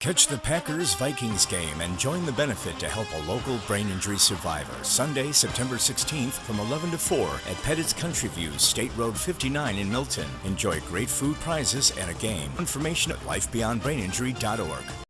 Catch the Packers Vikings game and join the benefit to help a local brain injury survivor. Sunday, September 16th from 11 to 4 at Pettit's Country View, State Road 59 in Milton. Enjoy great food prizes and a game. Information at lifebeyondbraininjury.org.